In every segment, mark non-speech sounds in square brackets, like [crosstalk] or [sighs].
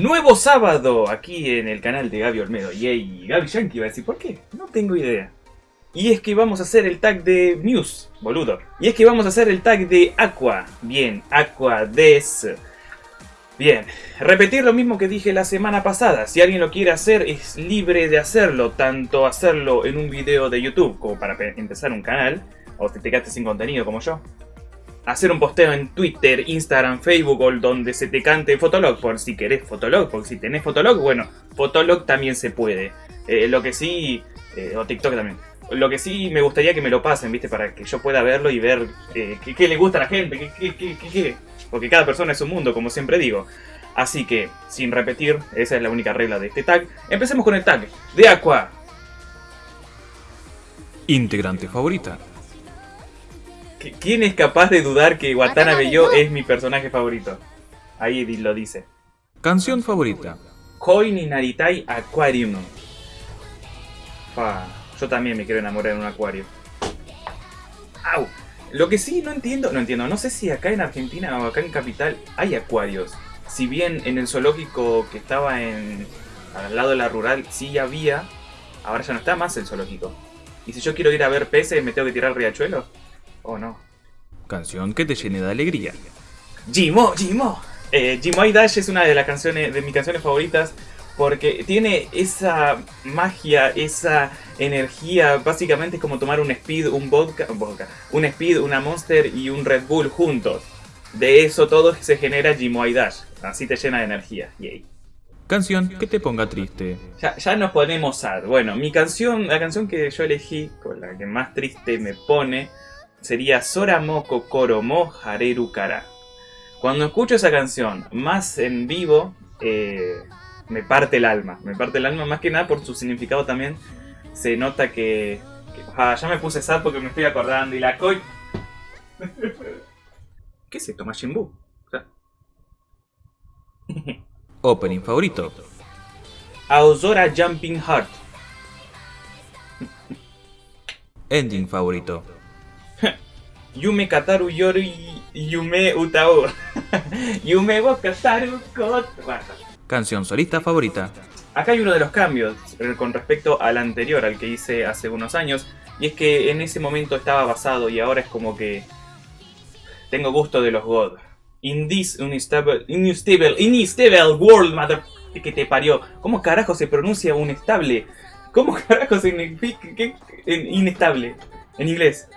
Nuevo sábado aquí en el canal de Gaby Olmedo. Yay, Gaby Yankee va a decir, ¿por qué? No tengo idea. Y es que vamos a hacer el tag de Muse, boludo. Y es que vamos a hacer el tag de Aqua. Bien, Aqua Des. Bien, repetir lo mismo que dije la semana pasada. Si alguien lo quiere hacer, es libre de hacerlo. Tanto hacerlo en un video de YouTube como para empezar un canal. O te quedaste sin contenido como yo hacer un posteo en Twitter, Instagram, Facebook o donde se te cante Fotolog, por si querés Fotolog, porque si tenés Fotolog, bueno, Fotolog también se puede. Eh, lo que sí, eh, o TikTok también. Lo que sí me gustaría que me lo pasen, ¿viste? Para que yo pueda verlo y ver eh, qué, le gusta a la gente, qué, qué, qué, Porque cada persona es un mundo, como siempre digo. Así que, sin repetir, esa es la única regla de este tag. Empecemos con el tag de Aqua. Integrante favorita. ¿Quién es capaz de dudar que Watanabe Yo es mi personaje favorito? Ahí lo dice. Canción favorita. Koi ni Naritai Aquarium. yo también me quiero enamorar en un acuario. ¡Au! Lo que sí no entiendo, no entiendo, no sé si acá en Argentina o acá en Capital hay acuarios. Si bien en el zoológico que estaba en al lado de la rural sí había, ahora ya no está más el zoológico. Y si yo quiero ir a ver peces, ¿me tengo que tirar al riachuelo? ¿O no? Canción que te llene de alegría. Jimo, Jimo. Eh, Jimo Dash es una de las canciones, de mis canciones favoritas porque tiene esa magia, esa energía, básicamente es como tomar un speed, un vodka, un, vodka, un speed, una monster y un Red Bull juntos. De eso todo se genera Jimoy Dash, así te llena de energía, yay. Canción que te ponga triste. Ya, ya nos ponemos sad. Bueno, mi canción, la canción que yo elegí, con la que más triste me pone, sería Soramo Kokoro Mo Hareru Kara. Cuando escucho esa canción, más en vivo, eh, me parte el alma. Me parte el alma más que nada por su significado también. Se nota que... ah, ya me puse sad porque me estoy acordando. Y la coi... [laughs] ¿Qué es esto? Majin. [laughs] Opening favorito. Aozora Jumping Heart. [laughs] Ending favorito. Yume Kataru Yori Yume Utao. [laughs] Yume wo Kataru Canción solista favorita. Acá hay uno de los cambios eh, con respecto al anterior, al que hice hace unos años. Y es que en ese momento estaba basado y ahora es como que... Tengo gusto de los God. In this unstable, unstable, unstable world, mother... Que te parió. ¿Cómo carajo se pronuncia unestable? ¿Cómo [laughs] carajo significa inestable en inglés?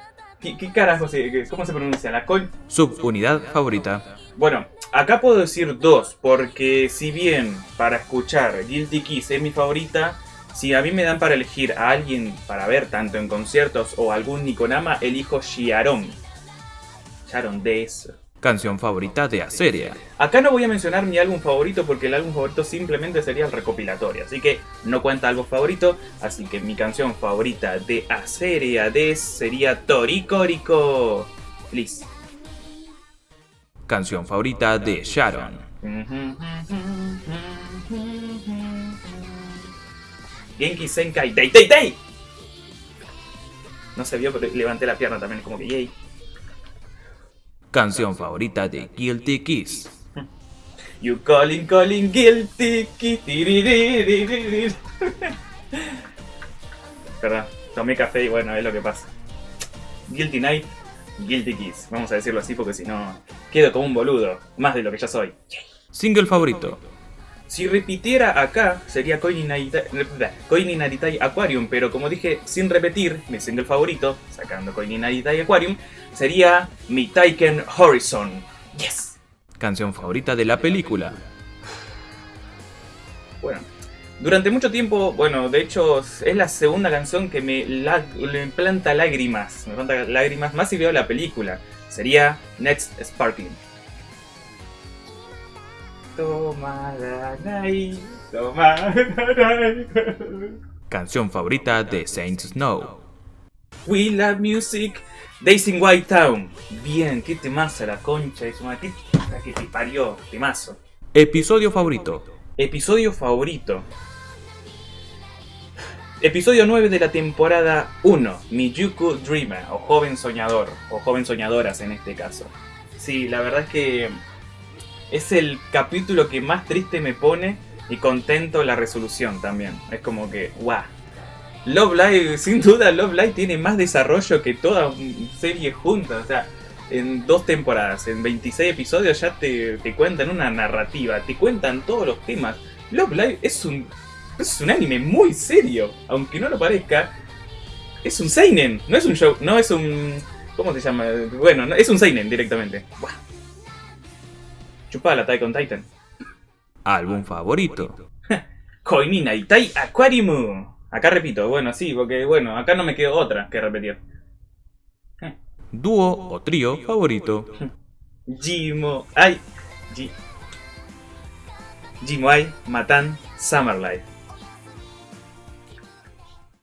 ¿Qué, carajo se, cómo se pronuncia? La coin. Subunidad favorita. Bueno, acá puedo decir dos, porque si bien para escuchar Guilty Kiss es mi favorita, si a mí me dan para elegir a alguien para ver tanto en conciertos o algún Nikonama, elijo Shiaron. Sharon eso canción favorita de Aseria. Acá no voy a mencionar mi álbum favorito porque el álbum favorito simplemente sería el recopilatorio, así que no cuenta algo favorito, así que mi canción favorita de Aseria de sería Toricorico. Please. Canción favorita de Sharon. Genki Senkai Tei Tei Tei. No se vio, pero levanté la pierna también, como que yay. Canción favorita de Guilty Kiss. [laughs] You calling, calling, guilty kiss. [laughs] Perdón, tomé café y bueno, es lo que pasa. Guilty Night, Guilty Kiss. Vamos a decirlo así porque si no, quedo como un boludo. Más de lo que ya soy. Single favorito. Si repitiera acá, sería Koini Naritai Aquarium, pero como dije, sin repetir, mi single favorito, sacando Koini Naritai Aquarium, sería mi Taiken Horizon. ¡Yes! Canción favorita de la película. Bueno, durante mucho tiempo, bueno, de hecho es la segunda canción que me, me planta lágrimas, me planta lágrimas más si veo la película. Sería Next Sparkling. Canción favorita de Saint Snow. We love music. Days in White Town. Bien, qué temazo la concha de su madre. que te parió, temazo. Episodio favorito. Episodio favorito. Episodio 9 de la temporada 1, Miyuku Dreamer, o Joven Soñador, o Joven Soñadoras en este caso. Sí, la verdad es que es el capítulo que más triste me pone y contento la resolución también. Es como que, guau. Love Live, [laughs] sin duda, Love Live tiene más desarrollo que toda serie junta. O sea, en dos temporadas, en 26 episodios ya te, te cuentan una narrativa, te cuentan todos los temas. Love Live es un, es un anime muy serio, aunque no lo parezca. Es un seinen, no es un show, no es un... ¿Cómo se llama? Bueno, no, es un seinen directamente. Chupada la con Titan. Álbum favorito. [laughs] Koinina Itai Aquarium. Acá repito, bueno, sí, porque bueno, acá no me quedo otra que repetir. Dúo o trío favorito. [laughs] Jimo, ay, Ji, Jimo ay, Matan, Summer Life.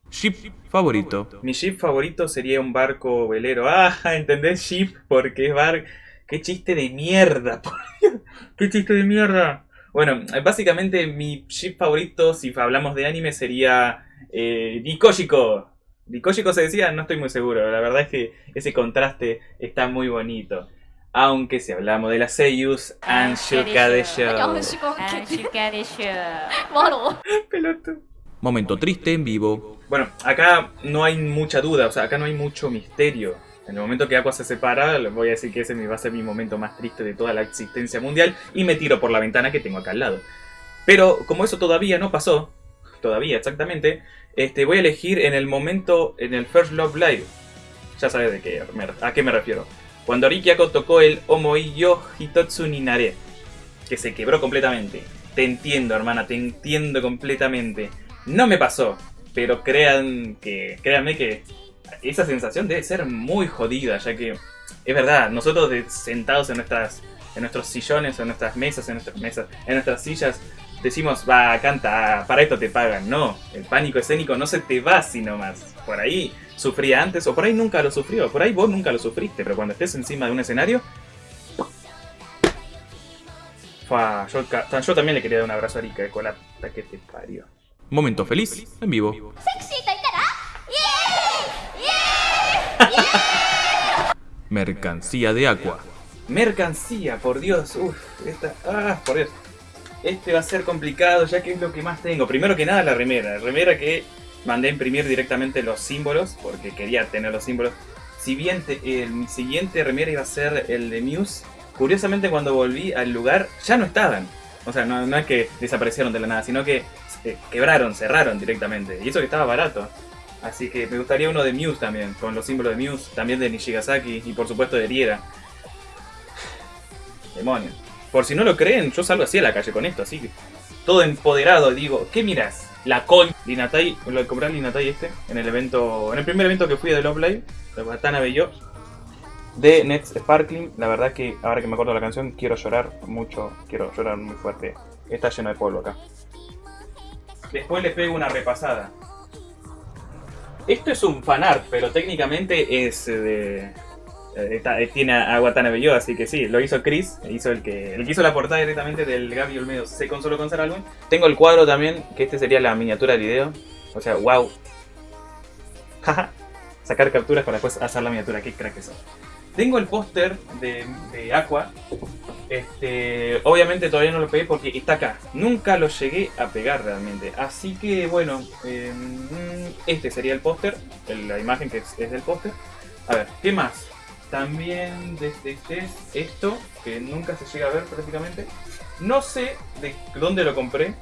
Ship favorito. Mi ship favorito sería un barco velero. Ah, [laughs] ¿entendés? Ship, porque es bar... ¡Qué chiste de mierda! ¡Qué chiste de mierda! Bueno, básicamente mi ship favorito, si hablamos de anime, sería eh, Dikoshiko. Dikoshiko se decía, no estoy muy seguro. La verdad es que ese contraste está muy bonito. Aunque si hablamos de la Seiyus, Anshuka de Show. [laughs] Pelotudo. Momento triste en vivo. Bueno, acá no hay mucha duda, o sea, acá no hay mucho misterio. En el momento que Aqua se separa, les voy a decir que ese va a ser mi momento más triste de toda la existencia mundial y me tiro por la ventana que tengo acá al lado. Pero como eso todavía no pasó, todavía exactamente, este, voy a elegir en el momento, en el First Love Live. Ya sabes de qué, a qué me refiero. Cuando Riki Ako tocó el Omoi Yo Hitotsu Ninare, que se quebró completamente. Te entiendo, hermana, te entiendo completamente. No me pasó, pero crean que, créanme que esa sensación debe ser muy jodida, ya que es verdad, nosotros de- sentados en nuestras en nuestros sillones, en nuestras mesas, en nuestras mesas, en nuestras sillas, decimos, va, canta, para esto te pagan. No, el pánico escénico no se te va así nomás. Por ahí sufría antes, o por ahí nunca lo sufrió, por ahí vos nunca lo sufriste, pero cuando estés encima de un escenario... Fua, yo, también le quería dar un abrazo a Erika, de colata que te parió. Momento feliz en vivo. Mercancía de Aqua. Mercancía, por Dios, uff, esta, ah, por Dios. Este va a ser complicado ya que es lo que más tengo. Primero que nada la remera, remera que mandé a imprimir directamente los símbolos porque quería tener los símbolos. Si bien mi siguiente remera iba a ser el de Muse, curiosamente cuando volví al lugar ya no estaban. O sea, no, es que desaparecieron de la nada, sino que quebraron, cerraron directamente. Y eso que estaba barato. Así que me gustaría uno de Muse también, con los símbolos de Muse, también de Nishigasaki y por supuesto de Riera. Demonios. Por si no lo creen, yo salgo así a la calle con esto, así que todo empoderado, digo, ¿qué miras? La coin. Linatai, lo compré al Linatai este, en el evento, en el primer evento que fui de Love Live, de Watanabe y yo, de Nets Sparkling. La verdad que ahora que me acuerdo de la canción, quiero llorar mucho, quiero llorar muy fuerte. Está lleno de polvo acá. Después le pego una repasada. Esto es un fanart, pero técnicamente es de. eh, eh, tiene a Watanabe yo, así que sí, lo hizo Chris, hizo el que, el que hizo la portada directamente del Gaby Olmedo Se Consoló con Ser Álbum. Tengo el cuadro también, que este sería la miniatura del video. O sea, wow. [laughs] Jaja. Sacar capturas para después hacer la miniatura, qué crack eso. Tengo el póster de, de Aqua. Este, obviamente todavía no lo pegué porque está acá. Nunca lo llegué a pegar realmente. Así que bueno, eh, este sería el póster. La imagen que es, del póster. A ver, ¿qué más? También desde este, esto, que nunca se llega a ver prácticamente. No sé de dónde lo compré.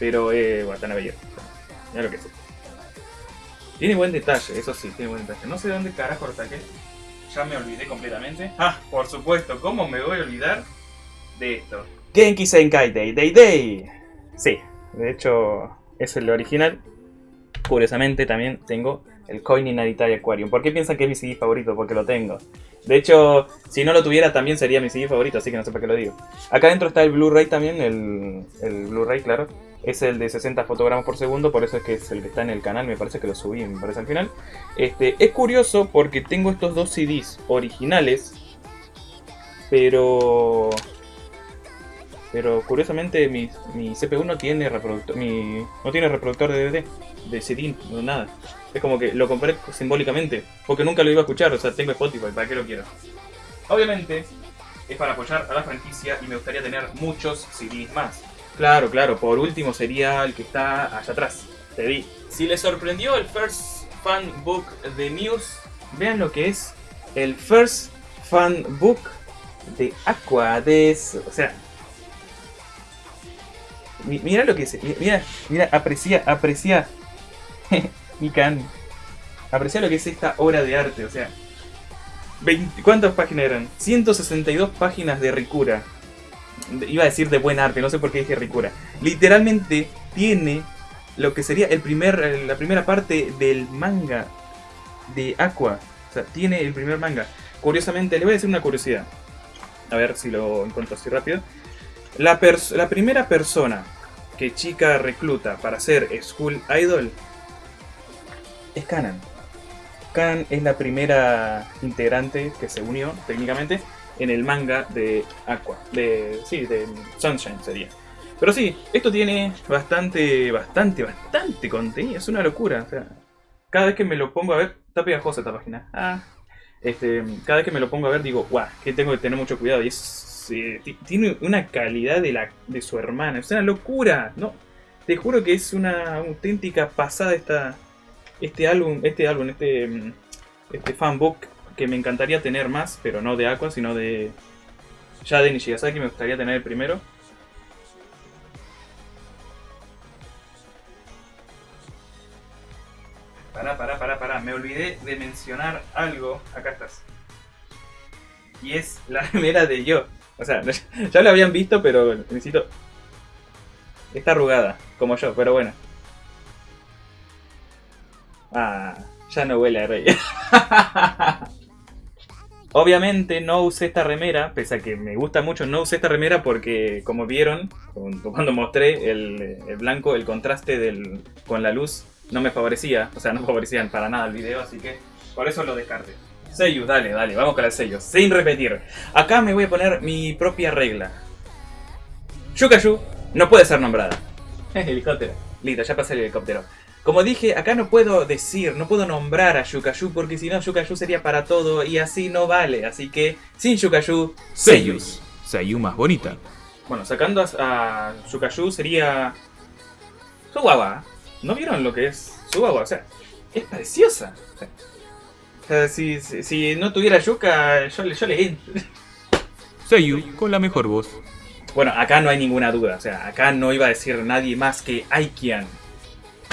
Pero eh, Watanabe yo. Mira lo que es. Tiene buen detalle, eso sí, tiene buen detalle. No sé de dónde carajo lo saqué. Ya me olvidé completamente. Ah, por supuesto, ¿cómo me voy a olvidar de esto? Genki Senkai Day Day Day. Sí, de hecho es el original. Curiosamente también tengo el Coin Inaditari Aquarium. ¿Por qué piensan que es mi CD favorito? Porque lo tengo. De hecho, si no lo tuviera también sería mi CD favorito, así que no sé para qué lo digo. Acá adentro está el Blu-ray también, el, el Blu-ray, claro. Es el de 60 fotogramas por segundo, por eso es que es el que está en el canal, me parece que lo subí, me parece al final. Este, es curioso porque tengo estos dos CDs originales, pero... Pero curiosamente mi, mi CPU no tiene reproductor, mi, no tiene reproductor de DVD, de CD, no nada. Es como que lo compré simbólicamente, porque nunca lo iba a escuchar, o sea, tengo Spotify, ¿para qué lo quiero? Obviamente, es para apoyar a la franquicia y me gustaría tener muchos CDs más. Claro, claro, por último sería el que está allá atrás. Te di. Si les sorprendió el First Fan Book de Muse, vean lo que es el First Fan Book de Aqua. De, o sea, mi- mira lo que es. mi- Mira, mira, aprecia, aprecia. [laughs] Mikan. Aprecia lo que es esta obra de arte, o sea. 20 ¿Cuántas páginas eran? 162 páginas de Ricura. Iba a decir de buen arte, no sé por qué dije Ricura. Literalmente tiene lo que sería el primer, eh, la primera parte del manga de Aqua. O sea, tiene el primer manga. Curiosamente, le voy a decir una curiosidad. A ver si lo encuentro así rápido. La, la primera persona que Chica recluta para ser School Idol es Kanan. Kanan es la primera integrante que se unió técnicamente en el manga de Aqua. De, sí, de Sunshine sería. Pero sí, esto tiene bastante, bastante, bastante contenido. Es una locura. Cada vez que me lo pongo a ver, está pegajosa esta página. Ah, este, cada vez que me lo pongo a ver digo, guau, que tengo que tener mucho cuidado. Y es, ti- tiene una calidad de, la, de su hermana. Es una locura. No, te juro que es una auténtica pasada esta, este álbum, este álbum, este, este fanbook que me encantaría tener más, pero no de Aqua, sino de ya de Nishigasaki me gustaría tener el primero. Pará, pará, pará, pará. Me olvidé de mencionar algo. Acá estás. Y es la [laughs] remera de yo. O sea, [laughs] ya lo habían visto, pero necesito. Está arrugada, como yo, pero bueno. Ah, ya no huele a rey. [laughs] Obviamente no usé esta remera, pese a que me gusta mucho, no usé esta remera porque, como vieron, [laughs] cuando mostré el, el blanco, el contraste del, con la luz no me favorecía, o sea, no favorecían para nada el video, así que por eso lo descarté. Sellos, dale, dale, vamos con el sello, sin repetir. Acá me voy a poner mi propia regla. Yukayu no puede ser nombrada. [laughs] helicóptero. Listo, ya pasé el helicóptero. Como dije, acá no puedo decir, no puedo nombrar a Yukayu porque si no Yukayu sería para todo y así no vale. Así que sin Yukayu, Seiyus. Seiyu más bonita. Bueno, sacando a, a sería Suwawa. ¿No vieron lo que es Suwawa? O sea, es preciosa. O sea, si, si, si no tuviera Yuka, yo, yo le entro. Seiyu con la mejor voz. Bueno, acá no hay ninguna duda. O sea, acá no iba a decir nadie más que Aikian.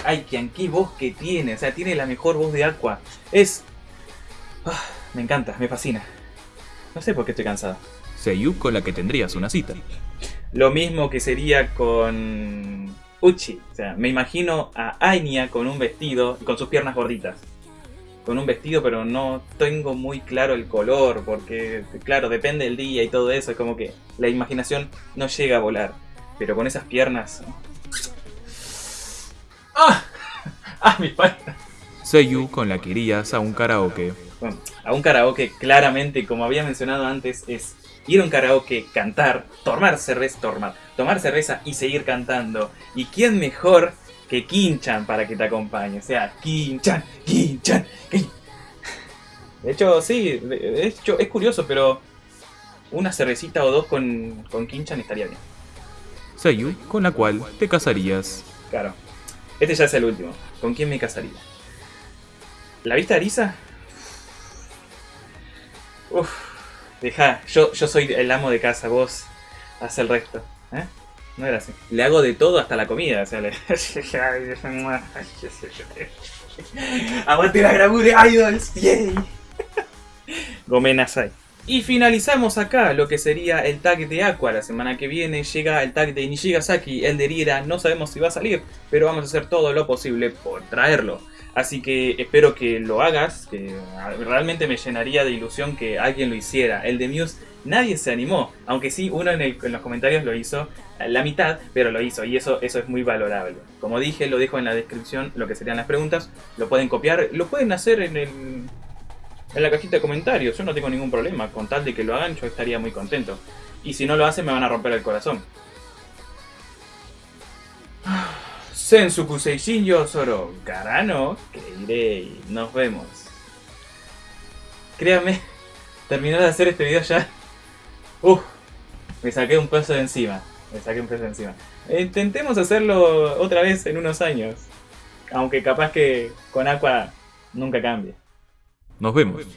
Aikian, qué voz que tiene. O sea, tiene la mejor voz de Aqua. Es. Ah, me encanta, me fascina. No sé por qué estoy cansado. Seiyu con la que tendrías una cita. Lo mismo que sería con Uchi. O sea, me imagino a Anya con un vestido y con sus piernas gorditas. Con un vestido, pero no tengo muy claro el color, porque, claro, depende del día y todo eso. Es como que la imaginación no llega a volar. Pero con esas piernas. ¡Ah! ¡Ah, mi padre! Seiyu con la que irías a un karaoke. Bueno, a un karaoke, claramente, como había mencionado antes, es ir a un karaoke, cantar, tomar cerveza, tomar, tomar cerveza y seguir cantando. ¿Y quién mejor que Kinchan para que te acompañe? O sea, Kinchan, Kinchan, Kin- De hecho, sí, de de hecho es curioso, pero una cervecita o dos con, con Kinchan estaría bien. Seiyu con la cual te casarías. Claro. Este ya es el último. ¿Con quién me casaría? ¿La viste Arisa? Uf. Deja, yo, yo soy el amo de casa, vos haz el resto. ¿eh? No era así. Le hago de todo hasta la comida. O sea, le... Aguante la Grabu de Idols. Yay. Gomen Nasai. Y finalizamos acá lo que sería el tag de Aqua. La semana que viene llega el tag de Nishigasaki, el de Riera. No sabemos si va a salir, pero vamos a hacer todo lo posible por traerlo. Así que espero que lo hagas, que realmente me llenaría de ilusión que alguien lo hiciera. El de Muse nadie se animó, aunque sí uno en, en los comentarios lo hizo, la mitad, pero lo hizo y eso, eso es muy valorable. Como dije, lo dejo en la descripción, lo que serían las preguntas, lo pueden copiar, lo pueden hacer en, el, en la cajita de comentarios, yo no tengo ningún problema, con tal de que lo hagan yo estaría muy contento. Y si no lo hacen me van a romper el corazón. [sighs] Sensuku Seishin Yosoro, Karano, Keirei, nos vemos. Créanme, [laughs] terminar de hacer este video ya [laughs] Uf, me saqué un peso de encima. Me saqué un peso de encima. Intentemos hacerlo otra vez en unos años. Aunque capaz que con Aqua nunca cambie. Nos vemos.